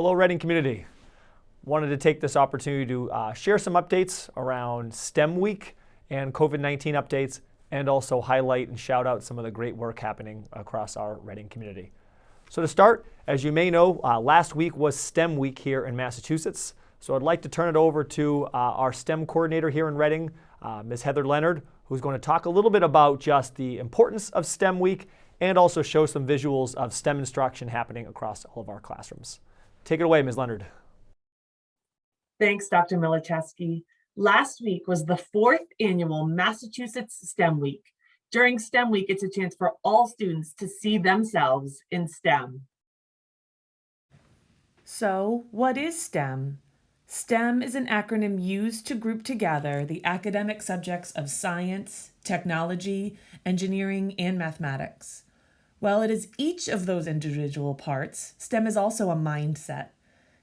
Hello Reading community. Wanted to take this opportunity to uh, share some updates around STEM Week and COVID-19 updates and also highlight and shout out some of the great work happening across our Reading community. So to start, as you may know, uh, last week was STEM Week here in Massachusetts. So I'd like to turn it over to uh, our STEM coordinator here in Reading, uh, Ms. Heather Leonard, who's going to talk a little bit about just the importance of STEM Week and also show some visuals of STEM instruction happening across all of our classrooms. Take it away, Ms. Leonard. Thanks, Dr. Milaschewski. Last week was the fourth annual Massachusetts STEM Week. During STEM Week, it's a chance for all students to see themselves in STEM. So, what is STEM? STEM is an acronym used to group together the academic subjects of science, technology, engineering, and mathematics. While it is each of those individual parts, STEM is also a mindset.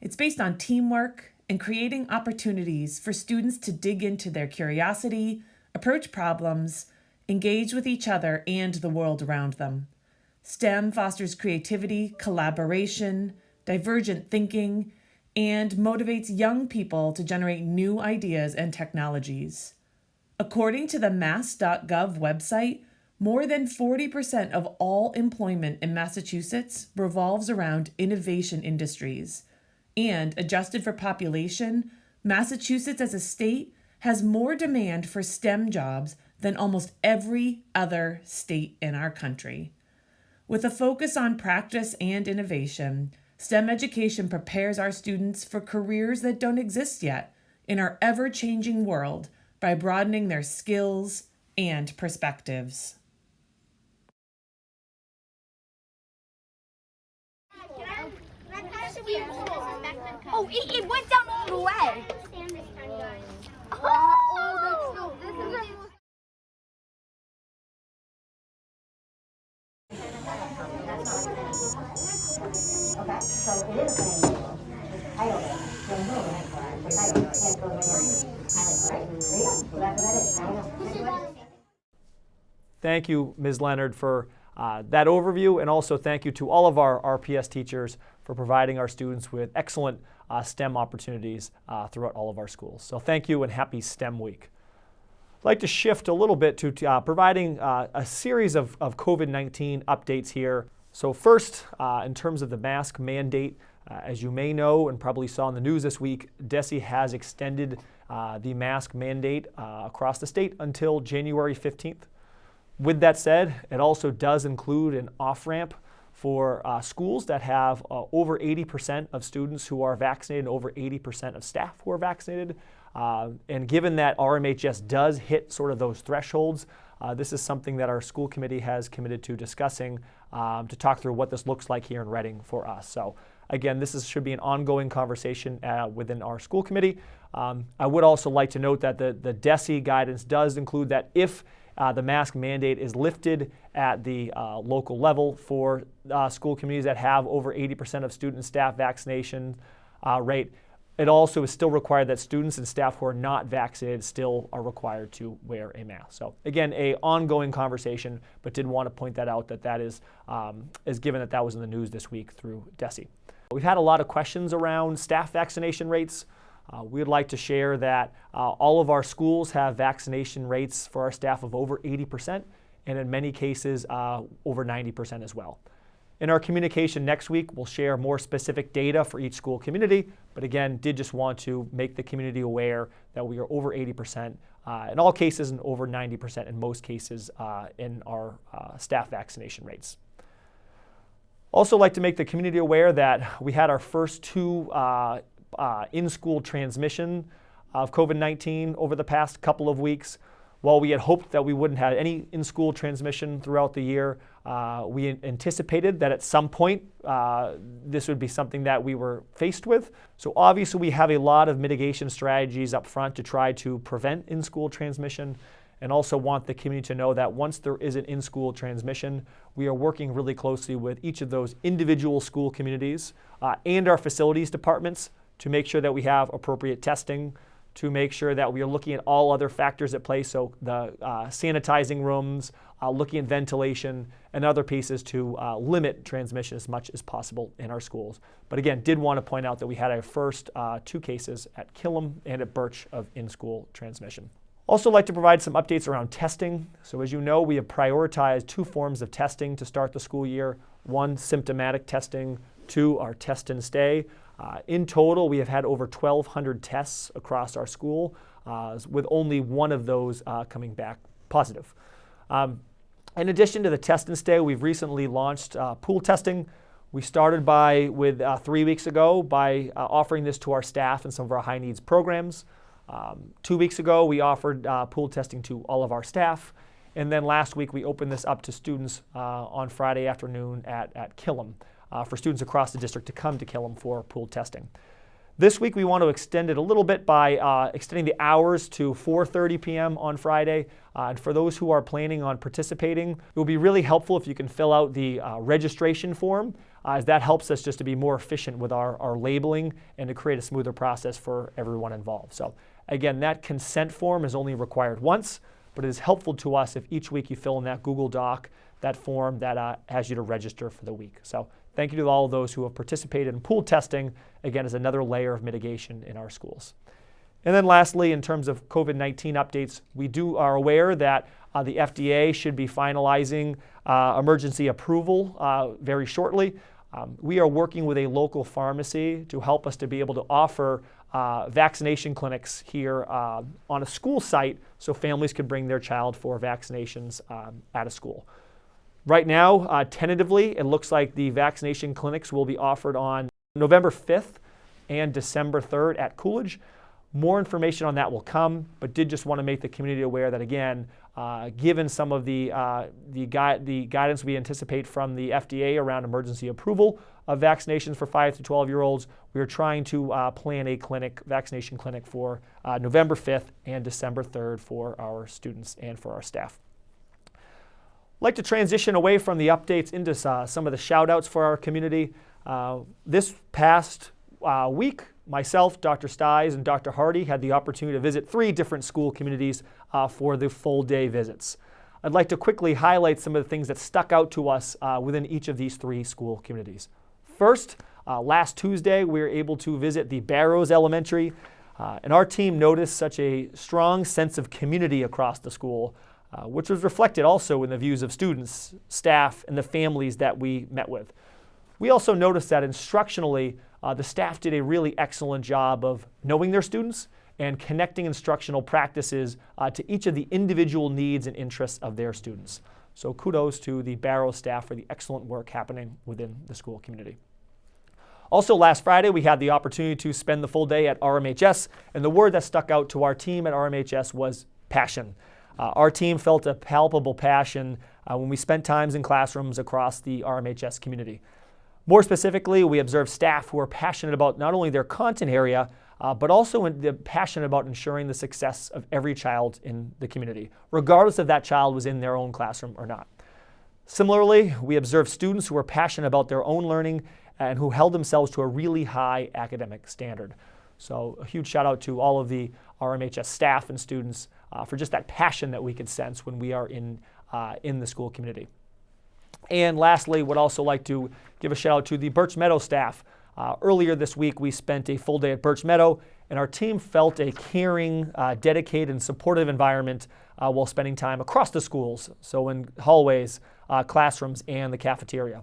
It's based on teamwork and creating opportunities for students to dig into their curiosity, approach problems, engage with each other and the world around them. STEM fosters creativity, collaboration, divergent thinking, and motivates young people to generate new ideas and technologies. According to the mass.gov website, more than 40% of all employment in Massachusetts revolves around innovation industries. And adjusted for population, Massachusetts as a state has more demand for STEM jobs than almost every other state in our country. With a focus on practice and innovation, STEM education prepares our students for careers that don't exist yet in our ever changing world by broadening their skills and perspectives. Oh, it, it went down all the way. Oh, Okay, so it is then move it for the title. Can't. Thank you, Ms. Leonard, for uh, that overview, and also thank you to all of our RPS teachers for providing our students with excellent uh, STEM opportunities uh, throughout all of our schools. So thank you and happy STEM week. I'd like to shift a little bit to uh, providing uh, a series of, of COVID-19 updates here. So first, uh, in terms of the mask mandate, uh, as you may know and probably saw in the news this week, DESE has extended the mask mandate across the state until January 15th. With that said, it also does include an off-ramp for uh, schools that have uh, over 80% of students who are vaccinated over 80% of staff who are vaccinated. Uh, and given that RMHS does hit sort of those thresholds, uh, this is something that our school committee has committed to discussing um, to talk through what this looks like here in Reading for us. So again, this is, should be an ongoing conversation uh, within our school committee. Um, I would also like to note that the, the DESE guidance does include that if uh, the mask mandate is lifted at the uh, local level for uh, school communities that have over 80% of student staff vaccination uh, rate. It also is still required that students and staff who are not vaccinated still are required to wear a mask. So again, a ongoing conversation, but did want to point that out that that is, um, is given that that was in the news this week through DESE. We've had a lot of questions around staff vaccination rates. Uh, we would like to share that uh, all of our schools have vaccination rates for our staff of over 80%, and in many cases, uh, over 90% as well. In our communication next week, we'll share more specific data for each school community, but again, did just want to make the community aware that we are over 80% uh, in all cases and over 90% in most cases uh, in our uh, staff vaccination rates. Also like to make the community aware that we had our first two uh, in-school transmission of COVID-19 over the past couple of weeks. While we had hoped that we wouldn't have any in-school transmission throughout the year, uh, we anticipated that at some point uh, this would be something that we were faced with. So obviously we have a lot of mitigation strategies up front to try to prevent in-school transmission and also want the community to know that once there is an in-school transmission, we are working really closely with each of those individual school communities uh, and our facilities departments to make sure that we have appropriate testing, to make sure that we are looking at all other factors at play. So the uh, sanitizing rooms, uh, looking at ventilation, and other pieces to uh, limit transmission as much as possible in our schools. But again, did want to point out that we had our first uh, two cases at Killam and at Birch of in-school transmission. Also like to provide some updates around testing. So as you know, we have prioritized two forms of testing to start the school year. One, symptomatic testing. Two, our test and stay. Uh, in total, we have had over 1,200 tests across our school, uh, with only one of those uh, coming back positive. Um, in addition to the test and stay, we've recently launched uh, pool testing. We started by with uh, three weeks ago by uh, offering this to our staff and some of our high needs programs. Um, two weeks ago, we offered pool testing to all of our staff. And then last week, we opened this up to students on Friday afternoon at, at Killam uh, for students across the district to come to Killam for pool testing. This week we want to extend it a little bit by uh, extending the hours to 4.30 p.m. on Friday. Uh, and for those who are planning on participating, it will be really helpful if you can fill out the uh, registration form uh, as that helps us just to be more efficient with our, our labeling and to create a smoother process for everyone involved. So again, that consent form is only required once, but it is helpful to us if each week you fill in that Google Doc, that form that uh, has you to register for the week. So Thank you to all of those who have participated in pool testing, again, as another layer of mitigation in our schools. And then lastly, in terms of COVID-19 updates, we do are aware that uh, the FDA should be finalizing uh, emergency approval uh, very shortly. Um, we are working with a local pharmacy to help us to be able to offer uh, vaccination clinics here uh, on a school site so families could bring their child for vaccinations um, at a school. Right now, uh, tentatively, it looks like the vaccination clinics will be offered on November 5th and December 3rd at Coolidge. More information on that will come, but did just want to make the community aware that again, uh, given some of the, uh, the, gui the, guidance we anticipate from the FDA around emergency approval of vaccinations for 5 to 12 year olds, we are trying to uh, plan a clinic, vaccination clinic for uh, November 5th and December 3rd for our students and for our staff. I'd like to transition away from the updates into uh, some of the shout outs for our community. Uh, this past uh, week, myself, Dr. Sties, and Dr. Hardy had the opportunity to visit three different school communities uh, for the full day visits. I'd like to quickly highlight some of the things that stuck out to us uh, within each of these three school communities. First, uh, last Tuesday, we were able to visit the Barrows Elementary, and our team noticed such a strong sense of community across the school uh, which was reflected also in the views of students, staff, and the families that we met with. We also noticed that instructionally, uh, the staff did a really excellent job of knowing their students and connecting instructional practices uh, to each of the individual needs and interests of their students. So kudos to the Barrow staff for the excellent work happening within the school community. Also last Friday, we had the opportunity to spend the full day at RMHS, and the word that stuck out to our team at RMHS was passion. Uh, our team felt a palpable passion uh, when we spent times in classrooms across the RMHS community. More specifically, we observed staff who are passionate about not only their content area, uh, but also in, passionate about ensuring the success of every child in the community, regardless if that child was in their own classroom or not. Similarly, we observed students who were passionate about their own learning and who held themselves to a really high academic standard. So a huge shout out to all of the RMHS staff and students uh, for just that passion that we can sense when we are in, uh, in the school community. And lastly, would also like to give a shout out to the Birch Meadow staff. Uh, earlier this week, we spent a full day at Birch Meadow, and our team felt a caring, uh, dedicated, and supportive environment uh, while spending time across the schools, so in hallways, uh, classrooms, and the cafeteria.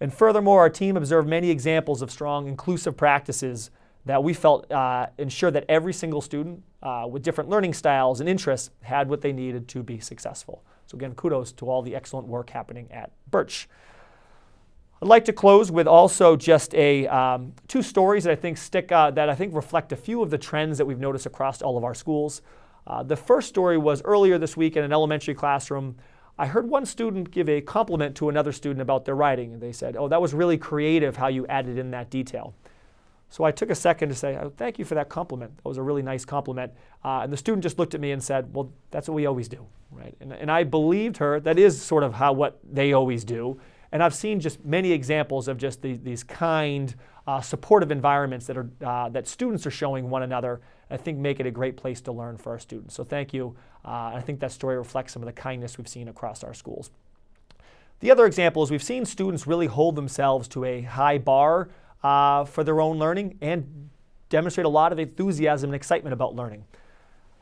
And furthermore, our team observed many examples of strong inclusive practices that we felt uh, ensured that every single student uh, with different learning styles and interests had what they needed to be successful. So again, kudos to all the excellent work happening at Birch. I'd like to close with also just a um, two stories that I think stick uh, that I think reflect a few of the trends that we've noticed across all of our schools. Uh, the first story was earlier this week in an elementary classroom. I heard one student give a compliment to another student about their writing, and they said, "Oh, that was really creative how you added in that detail." So I took a second to say, oh, thank you for that compliment. That was a really nice compliment. Uh, and the student just looked at me and said, well, that's what we always do, right? And, and I believed her. That is sort of how what they always do. And I've seen just many examples of just the, these kind, uh, supportive environments that, are, uh, that students are showing one another. I think make it a great place to learn for our students. So thank you. Uh, I think that story reflects some of the kindness we've seen across our schools. The other example is we've seen students really hold themselves to a high bar uh, for their own learning and demonstrate a lot of enthusiasm and excitement about learning.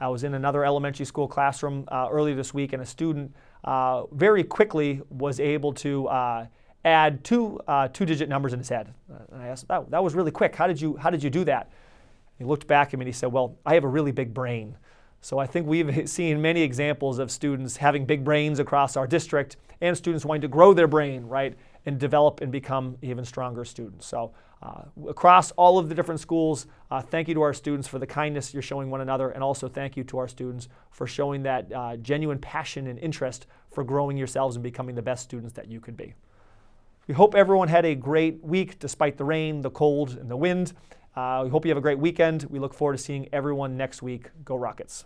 I was in another elementary school classroom uh, earlier this week, and a student uh, very quickly was able to uh, add two uh, two-digit numbers in his head. And I asked, that, that was really quick. How did you how did you do that? He looked back at me and he said, Well, I have a really big brain. So I think we've seen many examples of students having big brains across our district and students wanting to grow their brain, right, and develop and become even stronger students. So uh, across all of the different schools, uh, thank you to our students for the kindness you're showing one another, and also thank you to our students for showing that uh, genuine passion and interest for growing yourselves and becoming the best students that you could be. We hope everyone had a great week despite the rain, the cold, and the wind. Uh, we hope you have a great weekend. We look forward to seeing everyone next week. Go Rockets.